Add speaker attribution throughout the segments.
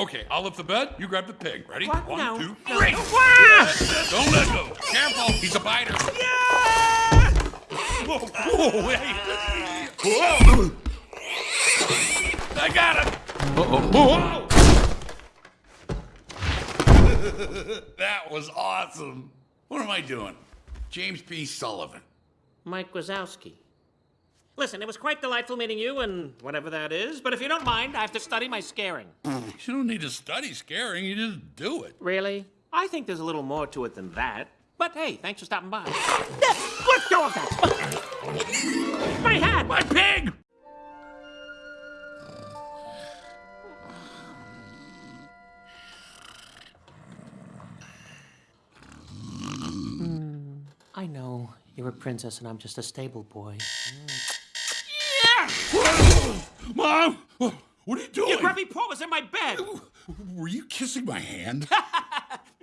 Speaker 1: Okay, I'll lift the bed. You grab the pig. Ready?
Speaker 2: What?
Speaker 1: One,
Speaker 2: No.
Speaker 1: two,
Speaker 2: No.
Speaker 1: three.
Speaker 2: Ah!
Speaker 1: Don't let go. Careful. He's a biter.
Speaker 2: Yeah!
Speaker 1: Whoa, whoa, hey. Whoa. I got him. Uh-oh. Whoa. that was awesome. What am I doing? James P. Sullivan.
Speaker 2: Mike Wazowski. Listen, it was quite delightful meeting you and whatever that is, but if you don't mind, I have to study my scaring.
Speaker 1: You don't need to study scaring. You just do it.
Speaker 2: Really? I think there's a little more to it than that. But hey, thanks for stopping by. Let go of that! My hat!
Speaker 1: My pig!
Speaker 2: Hmm, I know. You're a princess and I'm just a stable boy. Hmm.
Speaker 1: Mom! What are you doing?
Speaker 2: Your grubby paw was in my bed!
Speaker 1: Were you kissing my hand?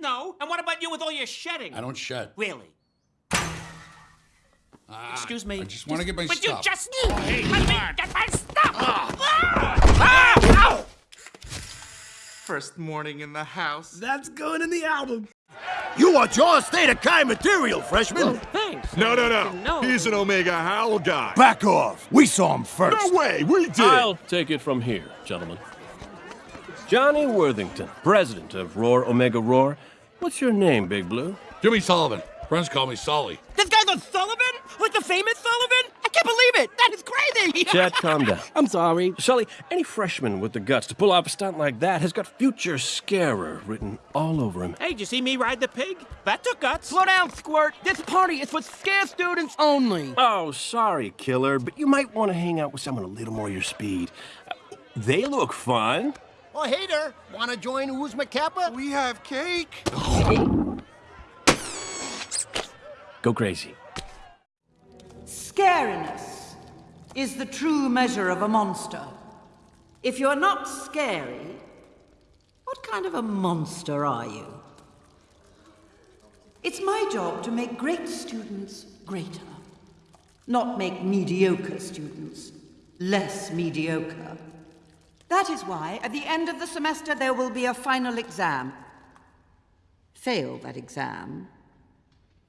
Speaker 2: No. And what about you with all your shedding?
Speaker 1: I don't shed.
Speaker 2: Really? Ah, Excuse me.
Speaker 1: I just want to get my stuff.
Speaker 2: But you just
Speaker 1: hey,
Speaker 2: let me
Speaker 1: on.
Speaker 2: get my stuff! Ah. Ah. ah! Ow!
Speaker 3: First morning in the house.
Speaker 4: That's going in the album.
Speaker 5: You want your state of kind material, freshman?
Speaker 2: Thanks.
Speaker 6: No, no, no.
Speaker 2: No.
Speaker 6: He's an Omega Howl guy.
Speaker 5: Back off. We saw him first.
Speaker 6: No way, we did.
Speaker 7: I'll take it from here, gentlemen. Johnny Worthington, president of Roar Omega Roar. What's your name, Big Blue?
Speaker 1: Jimmy Sullivan. Friends call me Sully.
Speaker 4: This guy's a Sullivan? Like the famous Sullivan? I can't believe it. That is crazy.
Speaker 7: Chet, calm down.
Speaker 4: I'm sorry.
Speaker 7: Sully, any freshman with the guts to pull off a stunt like that has got future scarer written all over him.
Speaker 2: Hey, did you see me ride the pig? That took guts.
Speaker 4: Slow down, Squirt. This party is for scare students only.
Speaker 7: Oh, sorry, killer, but you might want to hang out with someone a little more your speed. Uh, They look fun.
Speaker 5: Oh, hey there. Want to join Oozma Kappa?
Speaker 3: We have cake.
Speaker 7: Go crazy.
Speaker 8: Scariness is the true measure of a monster. If you're not scary, what kind of a monster are you? It's my job to make great students greater, not make mediocre students less mediocre. That is why, at the end of the semester, there will be a final exam. Fail that exam,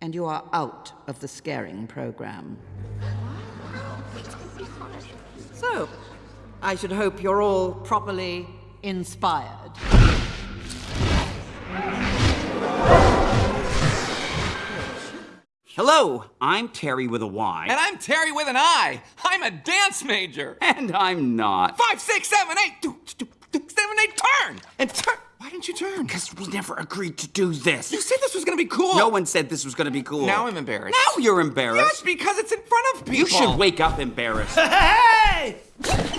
Speaker 8: and you are out of the scaring program. So, I should hope you're all properly inspired.
Speaker 9: Hello, I'm Terry with a Y.
Speaker 3: And I'm Terri with an I. I'm a dance major.
Speaker 9: And I'm not.
Speaker 3: Five, six, seven, eight, two, two, two, seven, eight, turn! And turn. Why didn't you turn?
Speaker 9: Because we never agreed to do this.
Speaker 3: You said this was gonna be cool.
Speaker 9: No one said this was gonna be cool.
Speaker 3: Now I'm embarrassed.
Speaker 9: Now you're embarrassed.
Speaker 3: Yes,
Speaker 9: embarrassed.
Speaker 3: because it's in front of people.
Speaker 9: you should wake up embarrassed.
Speaker 4: Hey!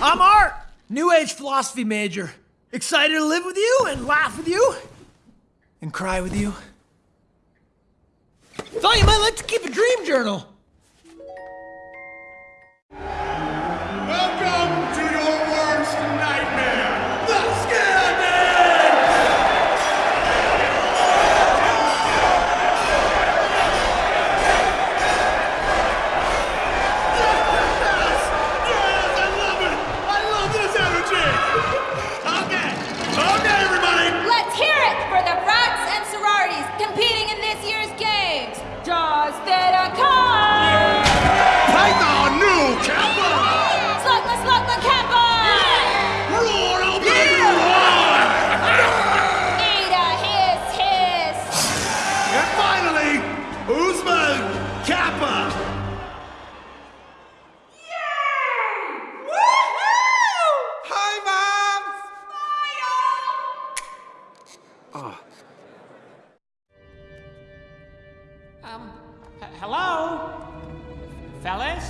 Speaker 4: I'm Art, New Age philosophy major. Excited to live with you and laugh with you and cry with you. Thought you might like to keep a dream journal.
Speaker 2: Um, hello? Fellas?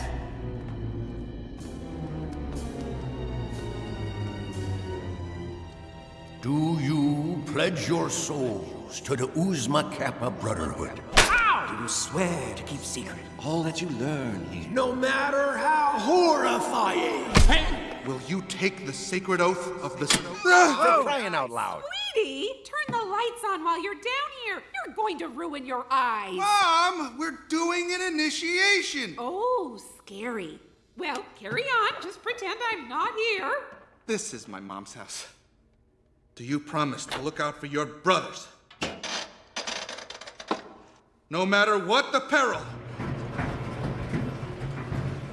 Speaker 5: Do you pledge your souls to the Oozma Kappa Brotherhood?
Speaker 9: Do you swear to keep secret all that you learn here.
Speaker 4: No matter how horrifying.
Speaker 3: Will you take the sacred oath of the snow?
Speaker 5: For crying out loud.
Speaker 10: Sweetie, turn the lights on while you're down here. You're going to ruin your eyes.
Speaker 3: Mom, we're doing an initiation.
Speaker 10: Oh, scary. Well, carry on. Just pretend I'm not here.
Speaker 3: This is my mom's house.
Speaker 6: Do you promise to look out for your brothers? No matter what the peril.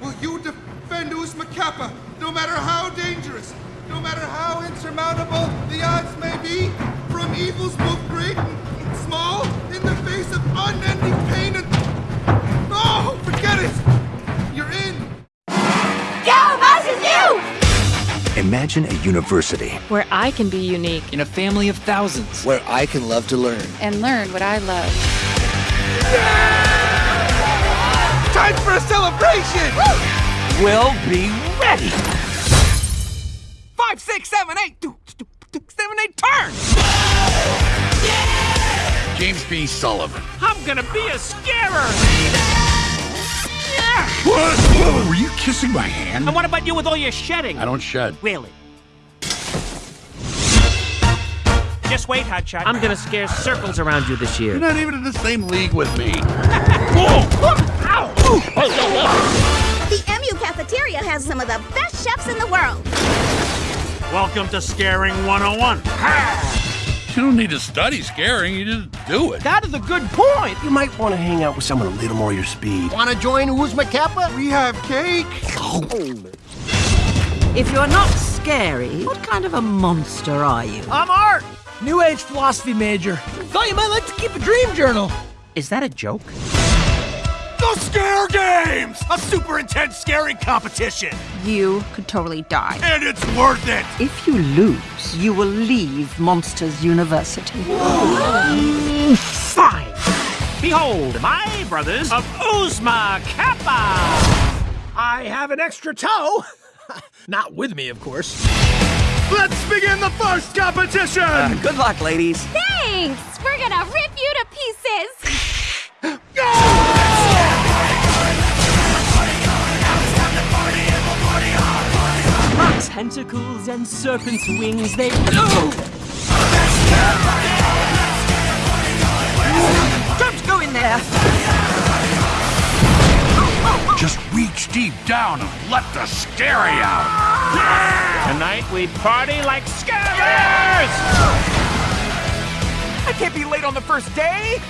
Speaker 6: Will you defend Oozma Kappa, no matter how dangerous, no matter how insurmountable the odds may be, from evils both great and small, in the face of unending pain and. Oh, forget it! You're in!
Speaker 11: Go, Mountain Dew!
Speaker 9: Imagine a university
Speaker 12: Where I can be unique.
Speaker 3: In a family of thousands.
Speaker 9: where I can love to learn.
Speaker 12: And learn what I love.
Speaker 6: Time for a celebration!
Speaker 9: We'll be ready.
Speaker 3: Five, six, seven, eight. Do, do, do, seven, eight, turn!
Speaker 1: James P. Sullivan.
Speaker 2: I'm gonna be a scarer!
Speaker 1: What? Whoa, were you kissing my hand?
Speaker 2: And what about you with all your shedding?
Speaker 1: I don't shed.
Speaker 2: Really? Just wait, Hotshot. I'm gonna scare circles around you this year.
Speaker 1: You're not even in the same league with me.
Speaker 13: The MU cafeteria has some of the best chefs in the world.
Speaker 2: Welcome to Scaring 101.
Speaker 1: You don't need to study scaring, you just do it.
Speaker 2: That is a good point.
Speaker 7: You might want to hang out with someone a little more your speed.
Speaker 5: Want to join Oozma Kappa?
Speaker 6: We have cake!
Speaker 8: If you're not scary, what kind of a monster are you?
Speaker 4: I'm Art, New Age philosophy major. Thought you might like to keep a dream journal.
Speaker 2: Is that a joke?
Speaker 6: The Scare Games! A super intense scaring competition!
Speaker 12: You could totally die.
Speaker 6: And it's worth it!
Speaker 8: If you lose, you will leave Monsters University.
Speaker 2: Fine. Behold, my brothers of Oozma Kappa.
Speaker 4: I have an extra toe. Not with me, of course.
Speaker 6: Let's begin the first competition!
Speaker 9: Uh, good luck, ladies.
Speaker 11: Thanks! We're gonna rip you to pieces!
Speaker 12: Tentacles and serpent's wings, they.
Speaker 8: Don't go in there!
Speaker 1: Just reach deep down and let the scary out.
Speaker 2: Tonight we party like scarers!
Speaker 3: I can't be late on the first day!